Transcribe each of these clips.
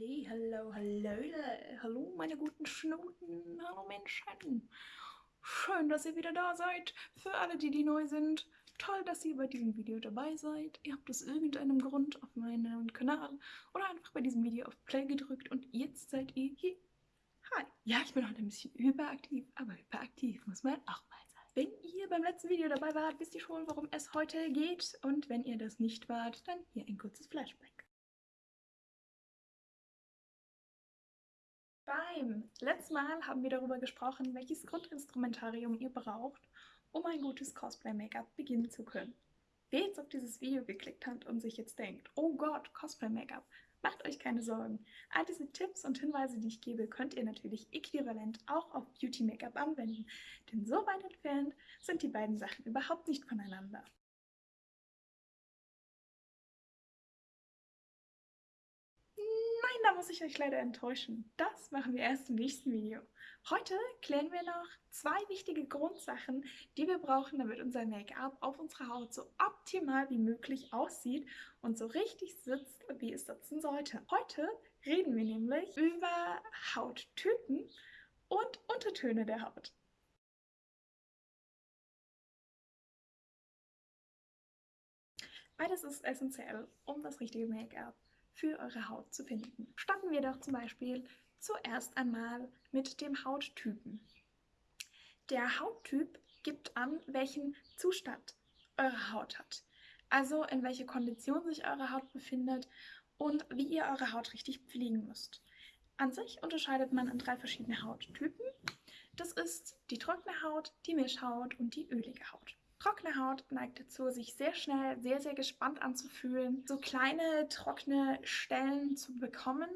Halli, hallo, hallo, hallo meine guten Schnuten, hallo Menschen. Schön, dass ihr wieder da seid. Für alle, die, die neu sind, toll, dass ihr bei diesem Video dabei seid. Ihr habt aus irgendeinem Grund auf meinem Kanal oder einfach bei diesem Video auf Play gedrückt und jetzt seid ihr hier. Hi. Ja, ich bin heute ein bisschen überaktiv, aber hyperaktiv muss man auch mal sein. Wenn ihr beim letzten Video dabei wart, wisst ihr schon, worum es heute geht. Und wenn ihr das nicht wart, dann hier ein kurzes Flashback. Beim letzten Mal haben wir darüber gesprochen, welches Grundinstrumentarium ihr braucht, um ein gutes Cosplay-Make-up beginnen zu können. Wer jetzt auf dieses Video geklickt hat und sich jetzt denkt, oh Gott, Cosplay-Make-up, macht euch keine Sorgen. All diese Tipps und Hinweise, die ich gebe, könnt ihr natürlich äquivalent auch auf Beauty-Make-up anwenden, denn so weit entfernt sind die beiden Sachen überhaupt nicht voneinander. Da muss ich euch leider enttäuschen. Das machen wir erst im nächsten Video. Heute klären wir noch zwei wichtige Grundsachen, die wir brauchen, damit unser Make-up auf unserer Haut so optimal wie möglich aussieht und so richtig sitzt, wie es sitzen sollte. Heute reden wir nämlich über Hauttypen und Untertöne der Haut. Beides ist essentiell, um das richtige Make-up für eure Haut zu finden. Starten wir doch zum Beispiel zuerst einmal mit dem Hauttypen. Der Hauttyp gibt an, welchen Zustand eure Haut hat. Also in welcher Kondition sich eure Haut befindet und wie ihr eure Haut richtig pflegen müsst. An sich unterscheidet man in drei verschiedene Hauttypen. Das ist die trockene Haut, die Mischhaut und die ölige Haut. Trockene Haut neigt dazu, sich sehr schnell sehr, sehr gespannt anzufühlen, so kleine trockene Stellen zu bekommen,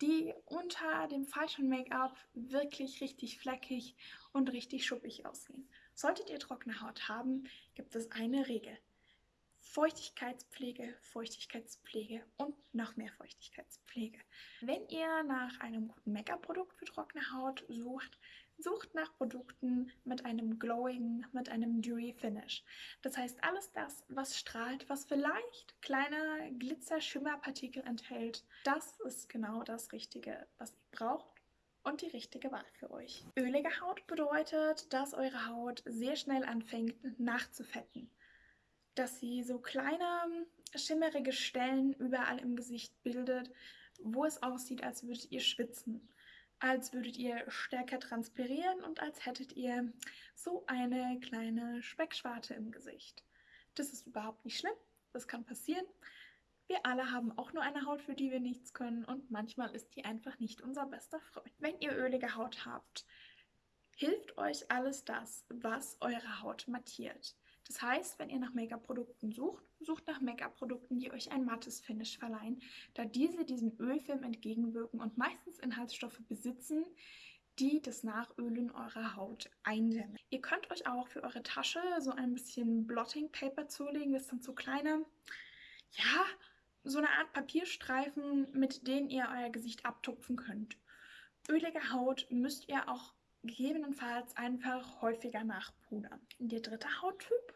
die unter dem falschen Make-up wirklich richtig fleckig und richtig schuppig aussehen. Solltet ihr trockene Haut haben, gibt es eine Regel. Feuchtigkeitspflege, Feuchtigkeitspflege und noch mehr Feuchtigkeitspflege. Wenn ihr nach einem guten Make-up-Produkt für trockene Haut sucht, Sucht nach Produkten mit einem glowing, mit einem dewy Finish. Das heißt, alles das, was strahlt, was vielleicht kleine Glitzer-Schimmerpartikel enthält, das ist genau das Richtige, was ihr braucht und die richtige Wahl für euch. Ölige Haut bedeutet, dass eure Haut sehr schnell anfängt nachzufetten. Dass sie so kleine schimmerige Stellen überall im Gesicht bildet, wo es aussieht, als würdet ihr schwitzen als würdet ihr stärker transpirieren und als hättet ihr so eine kleine Speckschwarte im Gesicht. Das ist überhaupt nicht schlimm, das kann passieren. Wir alle haben auch nur eine Haut, für die wir nichts können und manchmal ist die einfach nicht unser bester Freund. Wenn ihr ölige Haut habt, hilft euch alles das, was eure Haut mattiert. Das heißt, wenn ihr nach Make-up-Produkten sucht, sucht nach Make-up-Produkten, die euch ein mattes Finish verleihen, da diese diesem Ölfilm entgegenwirken und meistens Inhaltsstoffe besitzen, die das Nachölen eurer Haut eindämmen. Ihr könnt euch auch für eure Tasche so ein bisschen Blotting Paper zulegen. Das sind so kleine, ja, so eine Art Papierstreifen, mit denen ihr euer Gesicht abtupfen könnt. Ölige Haut müsst ihr auch gegebenenfalls einfach häufiger nachpudern. Der dritte Hauttyp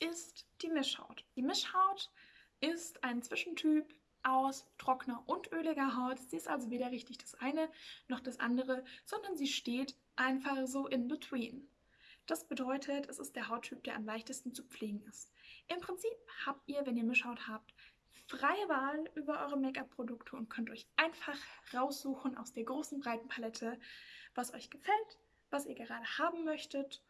ist die Mischhaut. Die Mischhaut ist ein Zwischentyp aus trockener und öliger Haut. Sie ist also weder richtig das eine noch das andere, sondern sie steht einfach so in between. Das bedeutet, es ist der Hauttyp, der am leichtesten zu pflegen ist. Im Prinzip habt ihr, wenn ihr Mischhaut habt, freie Wahl über eure Make-up-Produkte und könnt euch einfach raussuchen aus der großen breiten Palette, was euch gefällt, was ihr gerade haben möchtet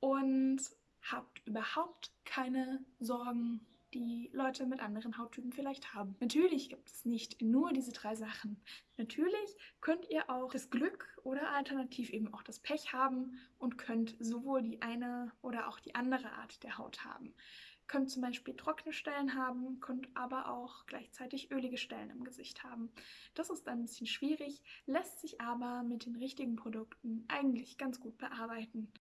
und habt überhaupt keine Sorgen, die Leute mit anderen Hauttypen vielleicht haben. Natürlich gibt es nicht nur diese drei Sachen. Natürlich könnt ihr auch das Glück oder alternativ eben auch das Pech haben und könnt sowohl die eine oder auch die andere Art der Haut haben könnt zum Beispiel trockene Stellen haben, könnt aber auch gleichzeitig ölige Stellen im Gesicht haben. Das ist ein bisschen schwierig, lässt sich aber mit den richtigen Produkten eigentlich ganz gut bearbeiten.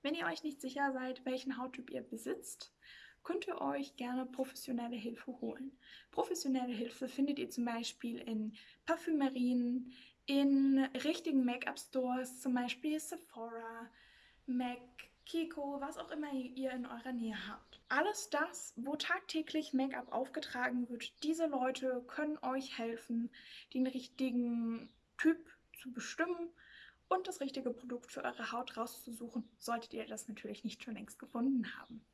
Wenn ihr euch nicht sicher seid, welchen Hauttyp ihr besitzt, könnt ihr euch gerne professionelle Hilfe holen. Professionelle Hilfe findet ihr zum Beispiel in Parfümerien, in richtigen Make-up-Stores, zum Beispiel Sephora, MAC, Kiko, was auch immer ihr in eurer Nähe habt. Alles das, wo tagtäglich Make-up aufgetragen wird, diese Leute können euch helfen, den richtigen Typ zu bestimmen und das richtige Produkt für eure Haut rauszusuchen, solltet ihr das natürlich nicht schon längst gefunden haben.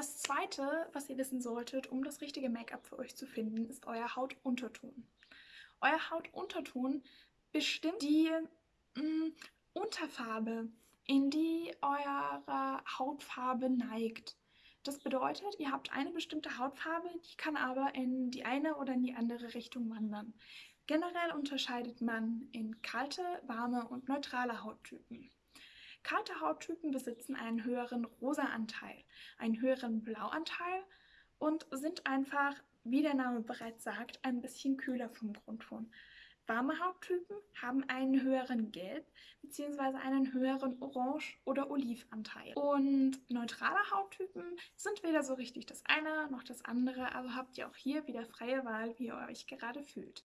Das zweite, was ihr wissen solltet, um das richtige Make-up für euch zu finden, ist euer Hautunterton. Euer Hautunterton bestimmt die mh, mm, Unterfarbe, in die eure Hautfarbe neigt. Das bedeutet, ihr habt eine bestimmte Hautfarbe, die kann aber in die eine oder in die andere Richtung wandern. Generell unterscheidet man in kalte, warme und neutrale Hauttypen. Kalte Hauttypen besitzen einen höheren Rosa-Anteil, einen höheren Blauanteil und sind einfach, wie der Name bereits sagt, ein bisschen kühler vom Grundton. Warme Hauttypen haben einen höheren Gelb- bzw. einen höheren Orange- oder Olivanteil. Und neutrale Hauttypen sind weder so richtig das eine noch das andere, also habt ihr auch hier wieder freie Wahl, wie ihr euch gerade fühlt.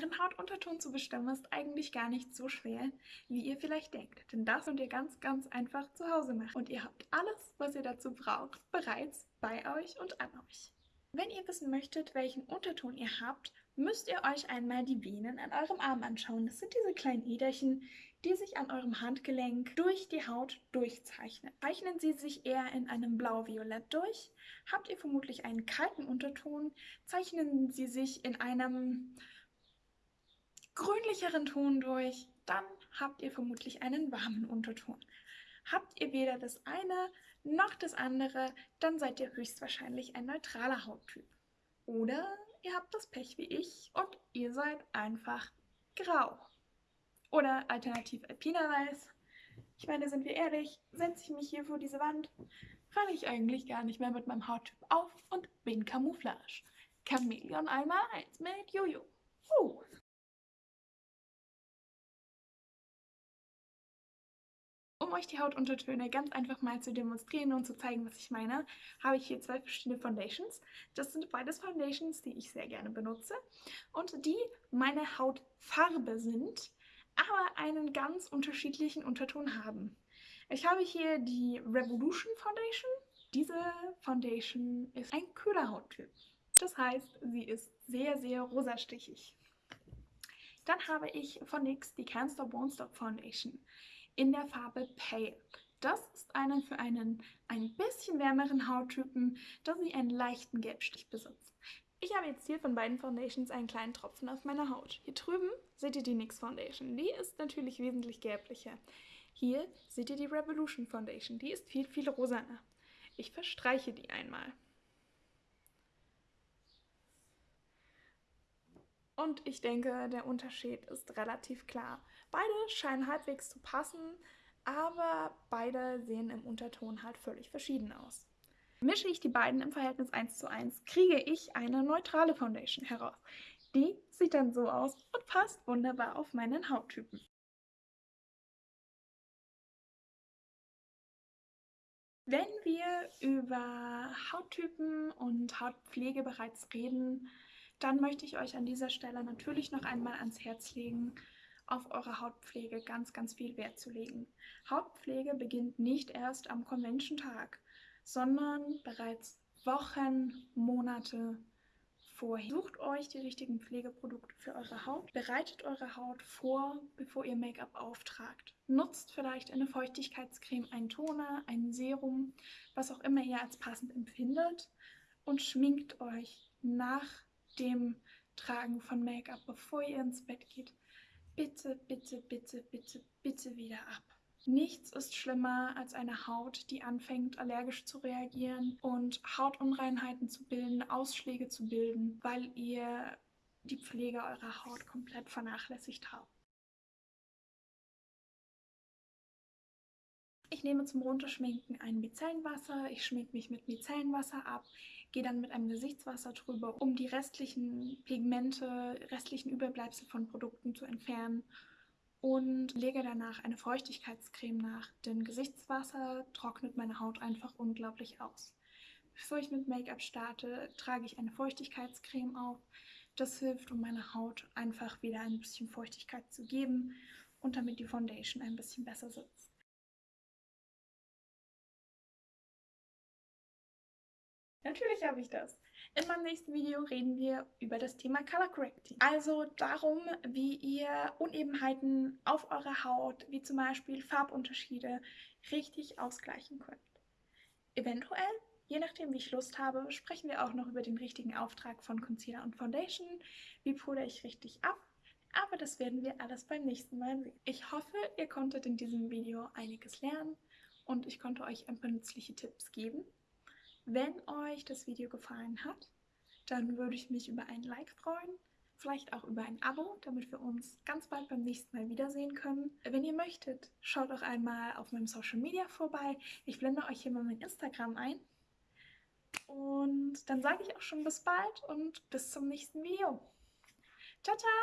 Euren Hautunterton zu bestimmen ist eigentlich gar nicht so schwer, wie ihr vielleicht denkt. Denn das könnt ihr ganz, ganz einfach zu Hause machen. Und ihr habt alles, was ihr dazu braucht, bereits bei euch und an euch. Wenn ihr wissen möchtet, welchen Unterton ihr habt, müsst ihr euch einmal die Venen an eurem Arm anschauen. Das sind diese kleinen Äderchen, die sich an eurem Handgelenk durch die Haut durchzeichnen. Zeichnen sie sich eher in einem blau-violett durch, habt ihr vermutlich einen kalten Unterton, zeichnen sie sich in einem grünlicheren Ton durch, dann habt ihr vermutlich einen warmen Unterton. Habt ihr weder das eine noch das andere, dann seid ihr höchstwahrscheinlich ein neutraler Hauttyp. Oder ihr habt das Pech wie ich und ihr seid einfach grau. Oder alternativ alpinerweiß. Ich meine, sind wir ehrlich, setze ich mich hier vor diese Wand, falle ich eigentlich gar nicht mehr mit meinem Hauttyp auf und bin Camouflage. Chameleon einmal eins mit Jojo. Uh. Um euch die Hautuntertöne ganz einfach mal zu demonstrieren und zu zeigen, was ich meine, habe ich hier zwei verschiedene Foundations. Das sind beides Foundations, die ich sehr gerne benutze und die meine Hautfarbe sind, aber einen ganz unterschiedlichen Unterton haben. Ich habe hier die Revolution Foundation. Diese Foundation ist ein kühler Hauttyp. Das heißt, sie ist sehr, sehr rosastichig. Dann habe ich von NYX die Stop Won't Stop Foundation in der Farbe Pale. Das ist eine für einen ein bisschen wärmeren Hauttypen, da sie einen leichten Gelbstich besitzt. Ich habe jetzt hier von beiden Foundations einen kleinen Tropfen auf meiner Haut. Hier drüben seht ihr die NYX Foundation. Die ist natürlich wesentlich gelblicher. Hier seht ihr die Revolution Foundation. Die ist viel, viel rosaner. Ich verstreiche die einmal. Und ich denke, der Unterschied ist relativ klar. Beide scheinen halbwegs zu passen, aber beide sehen im Unterton halt völlig verschieden aus. Mische ich die beiden im Verhältnis 1 zu 1, kriege ich eine neutrale Foundation heraus. Die sieht dann so aus und passt wunderbar auf meinen Hauttypen. Wenn wir über Hauttypen und Hautpflege bereits reden, dann möchte ich euch an dieser Stelle natürlich noch einmal ans Herz legen, auf eure Hautpflege ganz, ganz viel Wert zu legen. Hautpflege beginnt nicht erst am Convention-Tag, sondern bereits Wochen, Monate vorher. Sucht euch die richtigen Pflegeprodukte für eure Haut, bereitet eure Haut vor, bevor ihr Make-up auftragt. Nutzt vielleicht eine Feuchtigkeitscreme, einen Toner, ein Serum, was auch immer ihr als passend empfindet und schminkt euch nach dem Tragen von Make-up, bevor ihr ins Bett geht, bitte, bitte, bitte, bitte, bitte wieder ab. Nichts ist schlimmer als eine Haut, die anfängt allergisch zu reagieren und Hautunreinheiten zu bilden, Ausschläge zu bilden, weil ihr die Pflege eurer Haut komplett vernachlässigt habt. Ich nehme zum Runterschminken ein Micellenwasser, ich schminke mich mit Micellenwasser ab, gehe dann mit einem Gesichtswasser drüber, um die restlichen Pigmente, restlichen Überbleibsel von Produkten zu entfernen und lege danach eine Feuchtigkeitscreme nach, denn Gesichtswasser trocknet meine Haut einfach unglaublich aus. Bevor ich mit Make-up starte, trage ich eine Feuchtigkeitscreme auf, Das hilft, um meiner Haut einfach wieder ein bisschen Feuchtigkeit zu geben und damit die Foundation ein bisschen besser sitzt. Natürlich habe ich das. In meinem nächsten Video reden wir über das Thema Color Correcting. Also darum, wie ihr Unebenheiten auf eurer Haut, wie zum Beispiel Farbunterschiede, richtig ausgleichen könnt. Eventuell, je nachdem wie ich Lust habe, sprechen wir auch noch über den richtigen Auftrag von Concealer und Foundation. Wie pudere ich richtig ab? Aber das werden wir alles beim nächsten Mal sehen. Ich hoffe, ihr konntet in diesem Video einiges lernen und ich konnte euch ein paar nützliche Tipps geben. Wenn euch das Video gefallen hat, dann würde ich mich über ein Like freuen, vielleicht auch über ein Abo, damit wir uns ganz bald beim nächsten Mal wiedersehen können. Wenn ihr möchtet, schaut auch einmal auf meinem Social Media vorbei. Ich blende euch hier mal mein Instagram ein. Und dann sage ich auch schon bis bald und bis zum nächsten Video. Ciao, ciao!